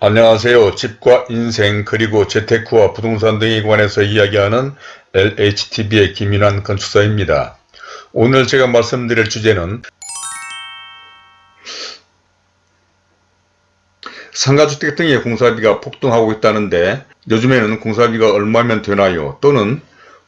안녕하세요. 집과 인생 그리고 재테크와 부동산 등에 관해서 이야기하는 LHTV의 김윤환 건축사입니다. 오늘 제가 말씀드릴 주제는 상가주택 등의 공사비가 폭등하고 있다는데 요즘에는 공사비가 얼마면 되나요? 또는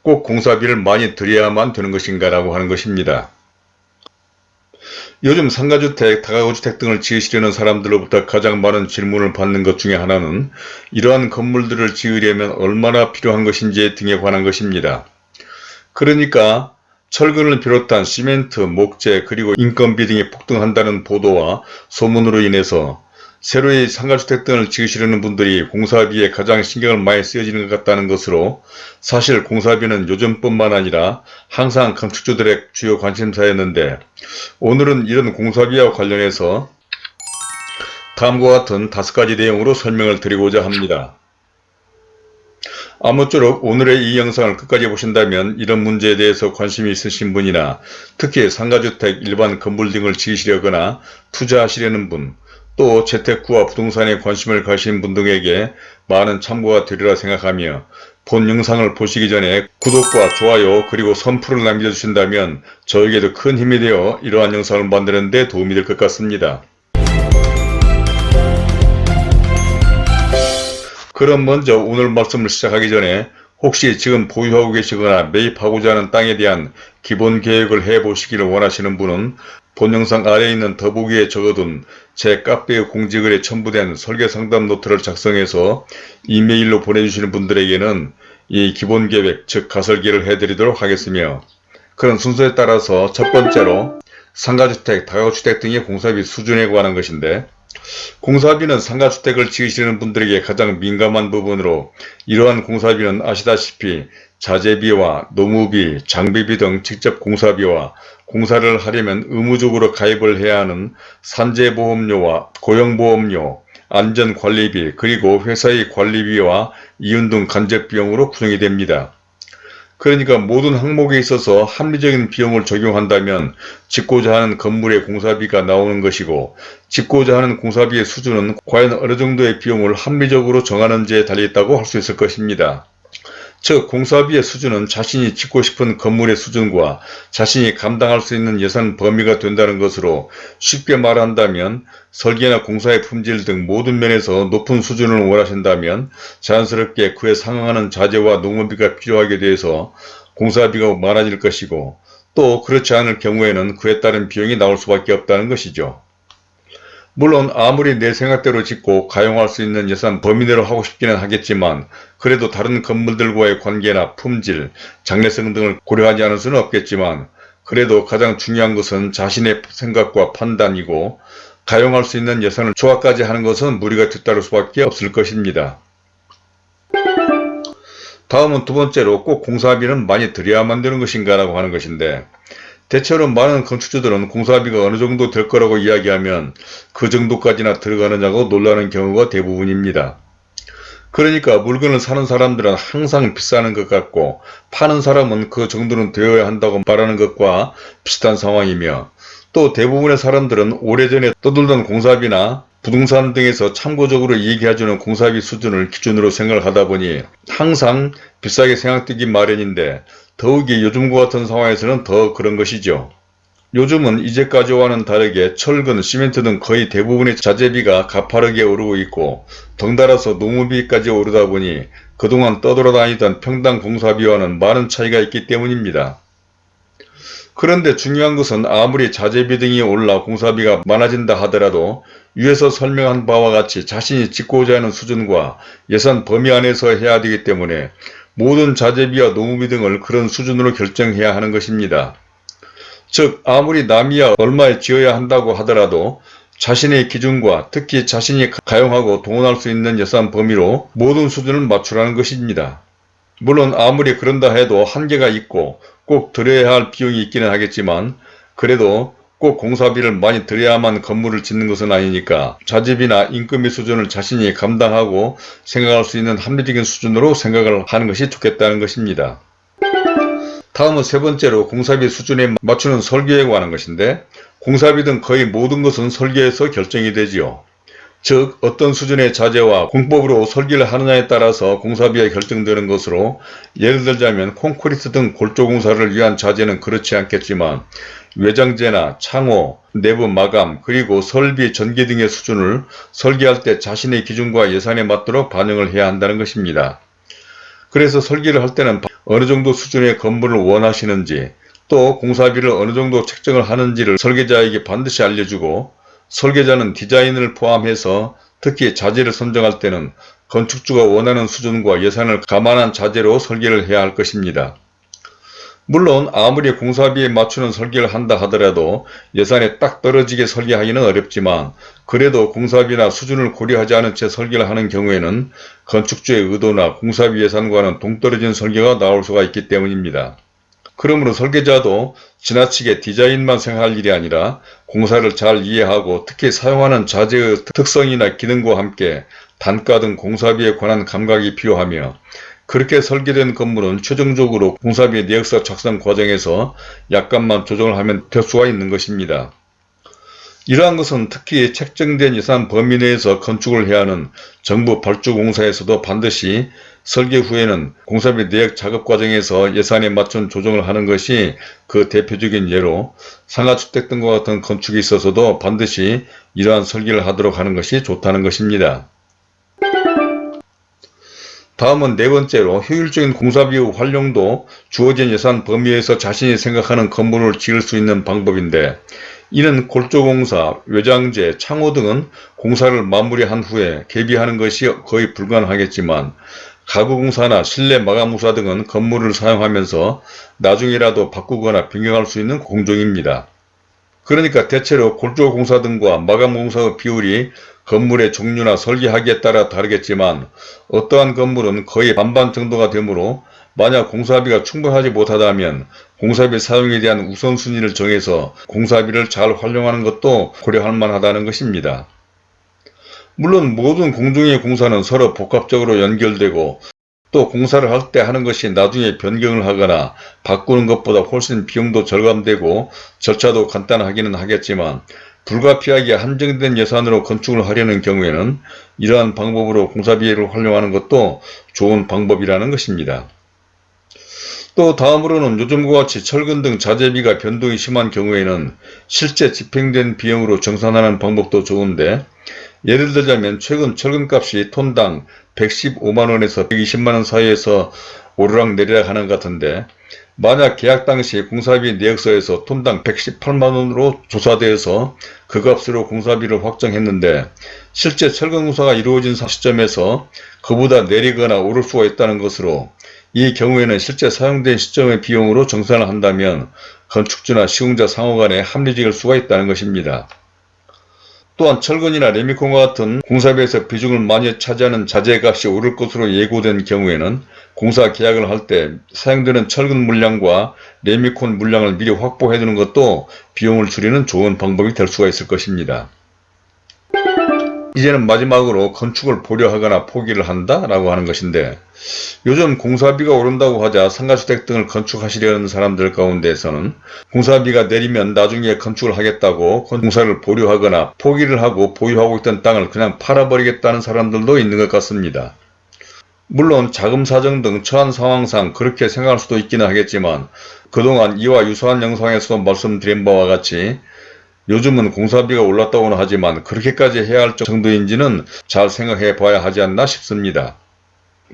꼭 공사비를 많이 들여야만 되는 것인가 라고 하는 것입니다. 요즘 상가주택, 다가구주택 등을 지으시려는 사람들로부터 가장 많은 질문을 받는 것 중에 하나는 이러한 건물들을 지으려면 얼마나 필요한 것인지 등에 관한 것입니다. 그러니까 철근을 비롯한 시멘트, 목재, 그리고 인건비 등이 폭등한다는 보도와 소문으로 인해서 새로이 상가주택 등을 지으시려는 분들이 공사비에 가장 신경을 많이 쓰여지는 것 같다는 것으로 사실 공사비는 요즘뿐만 아니라 항상 건축주들의 주요 관심사였는데 오늘은 이런 공사비와 관련해서 다음과 같은 다섯 가지 내용으로 설명을 드리고자 합니다. 아무쪼록 오늘의 이 영상을 끝까지 보신다면 이런 문제에 대해서 관심이 있으신 분이나 특히 상가주택, 일반 건물 등을 지으시려거나 투자하시려는 분, 또 재테크와 부동산에 관심을 가신 분 등에게 많은 참고가 되리라 생각하며 본 영상을 보시기 전에 구독과 좋아요 그리고 선풀을 남겨주신다면 저에게도 큰 힘이 되어 이러한 영상을 만드는 데 도움이 될 것 같습니다. 그럼 먼저 오늘 말씀을 시작하기 전에 혹시 지금 보유하고 계시거나 매입하고자 하는 땅에 대한 기본 계획을 해보시기를 원하시는 분은 본 영상 아래에 있는 더보기에 적어둔 제 카페의 공지글에 첨부된 설계상담 노트를 작성해서 이메일로 보내주시는 분들에게는 이 기본 계획 즉 가설계를 해드리도록 하겠으며 그런 순서에 따라서 첫 번째로 상가주택, 다가구주택 등의 공사비 수준에 관한 것인데 공사비는 상가주택을 지으시는 분들에게 가장 민감한 부분으로 이러한 공사비는 아시다시피 자재비와 노무비, 장비비 등 직접 공사비와 공사를 하려면 의무적으로 가입을 해야 하는 산재보험료와 고용보험료, 안전관리비 그리고 회사의 관리비와 이윤 등 간접비용으로 구성이 됩니다. 그러니까 모든 항목에 있어서 합리적인 비용을 적용한다면 짓고자 하는 건물의 공사비가 나오는 것이고 짓고자 하는 공사비의 수준은 과연 어느 정도의 비용을 합리적으로 정하는지에 달려 있다고 할 수 있을 것입니다. 즉 공사비의 수준은 자신이 짓고 싶은 건물의 수준과 자신이 감당할 수 있는 예산 범위가 된다는 것으로 쉽게 말한다면 설계나 공사의 품질 등 모든 면에서 높은 수준을 원하신다면 자연스럽게 그에 상응하는 자재와 농업비가 필요하게 돼서 공사비가 많아질 것이고 또 그렇지 않을 경우에는 그에 따른 비용이 나올 수밖에 없다는 것이죠. 물론 아무리 내 생각대로 짓고 가용할 수 있는 예산 범위 내로 하고 싶기는 하겠지만 그래도 다른 건물들과의 관계나 품질, 장래성 등을 고려하지 않을 수는 없겠지만 그래도 가장 중요한 것은 자신의 생각과 판단이고 가용할 수 있는 예산을 조합까지 하는 것은 무리가 뒤따를 수밖에 없을 것입니다. 다음은 두 번째로 꼭 공사비는 많이 들여야만 되는 것인가 라고 하는 것인데 대체로 많은 건축주들은 공사비가 어느 정도 될 거라고 이야기하면 그 정도까지나 들어가느냐고 놀라는 경우가 대부분입니다. 그러니까 물건을 사는 사람들은 항상 비싸는 것 같고 파는 사람은 그 정도는 되어야 한다고 말하는 것과 비슷한 상황이며 또 대부분의 사람들은 오래전에 떠돌던 공사비나 부동산 등에서 참고적으로 얘기해주는 공사비 수준을 기준으로 생각을 하다 보니 항상 비싸게 생각되기 마련인데 더욱이 요즘과 같은 상황에서는 더 그런 것이죠. 요즘은 이제까지와는 다르게 철근, 시멘트 등 거의 대부분의 자재비가 가파르게 오르고 있고 덩달아서 농무비까지 오르다 보니 그동안 떠돌아다니던 평당 공사비와는 많은 차이가 있기 때문입니다. 그런데 중요한 것은 아무리 자재비 등이 올라 공사비가 많아진다 하더라도 위에서 설명한 바와 같이 자신이 짓고자 하는 수준과 예산 범위 안에서 해야 되기 때문에 모든 자재비와 노무비 등을 그런 수준으로 결정해야 하는 것입니다. 즉 아무리 남이야 얼마에 지어야 한다고 하더라도 자신의 기준과 특히 자신이 가용하고 동원할 수 있는 예산 범위로 모든 수준을 맞추라는 것입니다. 물론 아무리 그런다 해도 한계가 있고 꼭 들여야 할 비용이 있기는 하겠지만 그래도 꼭 공사비를 많이 들여야만 건물을 짓는 것은 아니니까 자재비나 인건비 수준을 자신이 감당하고 생각할 수 있는 합리적인 수준으로 생각을 하는 것이 좋겠다는 것입니다. 다음은 세 번째로 공사비 수준에 맞추는 설계에 관한 것인데 공사비 등 거의 모든 것은 설계에서 결정이 되지요. 즉 어떤 수준의 자재와 공법으로 설계를 하느냐에 따라서 공사비가 결정되는 것으로 예를 들자면 콘크리트 등 골조공사를 위한 자재는 그렇지 않겠지만 외장재나 창호, 내부 마감, 그리고 설비, 전기 등의 수준을 설계할 때 자신의 기준과 예산에 맞도록 반영을 해야 한다는 것입니다. 그래서 설계를 할 때는 어느 정도 수준의 건물을 원하시는지 또 공사비를 어느 정도 책정을 하는지를 설계자에게 반드시 알려주고 설계자는 디자인을 포함해서 특히 자재를 선정할 때는 건축주가 원하는 수준과 예산을 감안한 자재로 설계를 해야 할 것입니다. 물론 아무리 공사비에 맞추는 설계를 한다 하더라도 예산에 딱 떨어지게 설계하기는 어렵지만 그래도 공사비나 수준을 고려하지 않은 채 설계를 하는 경우에는 건축주의 의도나 공사비 예산과는 동떨어진 설계가 나올 수가 있기 때문입니다. 그러므로 설계자도 지나치게 디자인만 생각할 일이 아니라 공사를 잘 이해하고 특히 사용하는 자재의 특성이나 기능과 함께 단가 등 공사비에 관한 감각이 필요하며 그렇게 설계된 건물은 최종적으로 공사비 내역서 작성 과정에서 약간만 조정을 하면 될 수가 있는 것입니다. 이러한 것은 특히 책정된 예산 범위 내에서 건축을 해야 하는 정부 발주공사에서도 반드시 설계 후에는 공사비 내역 작업 과정에서 예산에 맞춘 조정을 하는 것이 그 대표적인 예로 상가주택 등과 같은 건축에 있어서도 반드시 이러한 설계를 하도록 하는 것이 좋다는 것입니다. 다음은 네 번째로 효율적인 공사비의 활용도 주어진 예산 범위에서 자신이 생각하는 건물을 지을 수 있는 방법인데 이는 골조공사, 외장재, 창호 등은 공사를 마무리한 후에 개비하는 것이 거의 불가능하겠지만 가구공사나 실내 마감공사 등은 건물을 사용하면서 나중에라도 바꾸거나 변경할 수 있는 공정입니다. 그러니까 대체로 골조공사 등과 마감공사의 비율이 건물의 종류나 설계하기에 따라 다르겠지만 어떠한 건물은 거의 반반 정도가 되므로 만약 공사비가 충분하지 못하다면 공사비 사용에 대한 우선순위를 정해서 공사비를 잘 활용하는 것도 고려할 만하다는 것입니다. 물론 모든 공중의 공사는 서로 복합적으로 연결되고 또 공사를 할 때 하는 것이 나중에 변경을 하거나 바꾸는 것보다 훨씬 비용도 절감되고 절차도 간단하기는 하겠지만 불가피하게 한정된 예산으로 건축을 하려는 경우에는 이러한 방법으로 공사비를 활용하는 것도 좋은 방법이라는 것입니다. 또 다음으로는 요즘과 같이 철근 등 자재비가 변동이 심한 경우에는 실제 집행된 비용으로 정산하는 방법도 좋은데 예를 들자면 최근 철근값이 톤당 115만원에서 120만원 사이에서 오르락 내리락 하는 것 같은데 만약 계약 당시 공사비 내역서에서 톤당 118만원으로 조사되어서 그 값으로 공사비를 확정했는데 실제 철근공사가 이루어진 시점에서 그보다 내리거나 오를 수가 있다는 것으로 이 경우에는 실제 사용된 시점의 비용으로 정산을 한다면 건축주나 시공자 상호 간에 합리적일 수가 있다는 것입니다. 또한 철근이나 레미콘과 같은 공사비에서 비중을 많이 차지하는 자재값이 오를 것으로 예고된 경우에는 공사 계약을 할 때 사용되는 철근 물량과 레미콘 물량을 미리 확보해 두는 것도 비용을 줄이는 좋은 방법이 될 수가 있을 것입니다. 이제는 마지막으로 건축을 보려하거나 포기를 한다 라고 하는 것인데 요즘 공사비가 오른다고 하자 상가주택 등을 건축하시려는 사람들 가운데에서는 공사비가 내리면 나중에 건축을 하겠다고 공사를 보류하거나 포기를 하고 보유하고 있던 땅을 그냥 팔아버리겠다는 사람들도 있는 것 같습니다. 물론 자금 사정 등 처한 상황상 그렇게 생각할 수도 있기는 하겠지만 그동안 이와 유사한 영상에서 말씀드린 바와 같이 요즘은 공사비가 올랐다고는 하지만 그렇게까지 해야 할 정도인지는 잘 생각해 봐야 하지 않나 싶습니다.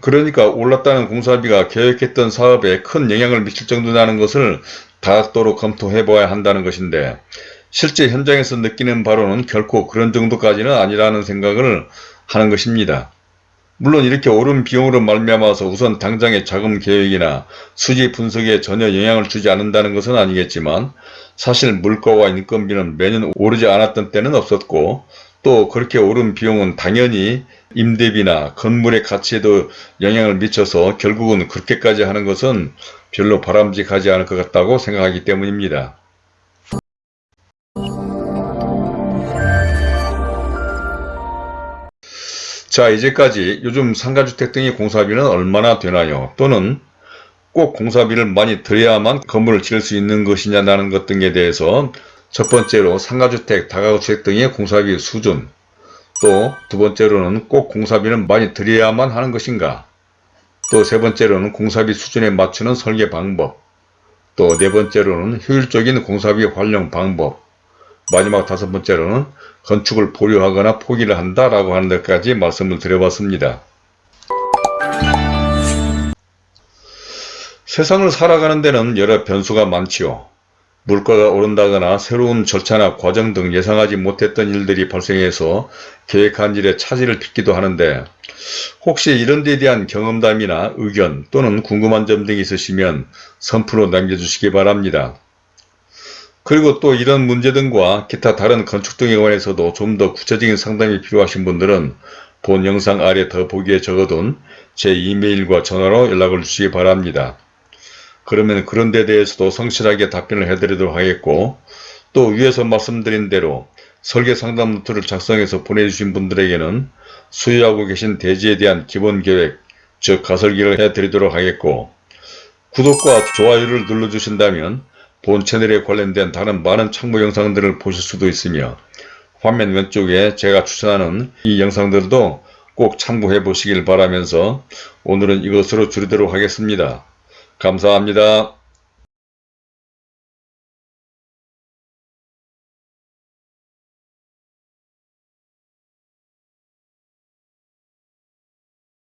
그러니까 올랐다는 공사비가 계획했던 사업에 큰 영향을 미칠 정도라는 것을 다각도로 검토해 봐야 한다는 것인데 실제 현장에서 느끼는 바로는 결코 그런 정도까지는 아니라는 생각을 하는 것입니다. 물론 이렇게 오른 비용으로 말미암아서 우선 당장의 자금 계획이나 수지 분석에 전혀 영향을 주지 않는다는 것은 아니겠지만 사실 물가와 인건비는 매년 오르지 않았던 때는 없었고 또 그렇게 오른 비용은 당연히 임대비나 건물의 가치에도 영향을 미쳐서 결국은 그렇게까지 하는 것은 별로 바람직하지 않을 것 같다고 생각하기 때문입니다. 자 이제까지 요즘 상가주택 등의 공사비는 얼마나 되나요? 또는 꼭 공사비를 많이 들여야만 건물을 지을 수 있는 것이냐는 것 등에 대해서 첫 번째로 상가주택, 다가구주택 등의 공사비 수준 또 두 번째로는 꼭 공사비는 많이 들여야만 하는 것인가? 또 세 번째로는 공사비 수준에 맞추는 설계 방법. 또 네 번째로는 효율적인 공사비 활용 방법. 마지막 다섯 번째로는 건축을 보류하거나 포기를 한다라고 하는 데까지 말씀을 드려봤습니다. 세상을 살아가는 데는 여러 변수가 많지요. 물가가 오른다거나 새로운 절차나 과정 등 예상하지 못했던 일들이 발생해서 계획한 일에 차질을 빚기도 하는데 혹시 이런 데에 대한 경험담이나 의견 또는 궁금한 점 등이 있으시면 선프로 남겨주시기 바랍니다. 그리고 또 이런 문제 등과 기타 다른 건축 등에 관해서도 좀 더 구체적인 상담이 필요하신 분들은 본 영상 아래 더보기에 적어둔 제 이메일과 전화로 연락을 주시기 바랍니다. 그러면 그런 데 대해서도 성실하게 답변을 해드리도록 하겠고 또 위에서 말씀드린 대로 설계 상담 노트를 작성해서 보내주신 분들에게는 수요하고 계신 대지에 대한 기본 계획, 즉 가설기를 해드리도록 하겠고 구독과 좋아요를 눌러주신다면 본 채널에 관련된 다른 많은 참고 영상들을 보실 수도 있으며 화면 왼쪽에 제가 추천하는 이 영상들도 꼭 참고해 보시길 바라면서 오늘은 이것으로 줄이도록 하겠습니다. 감사합니다.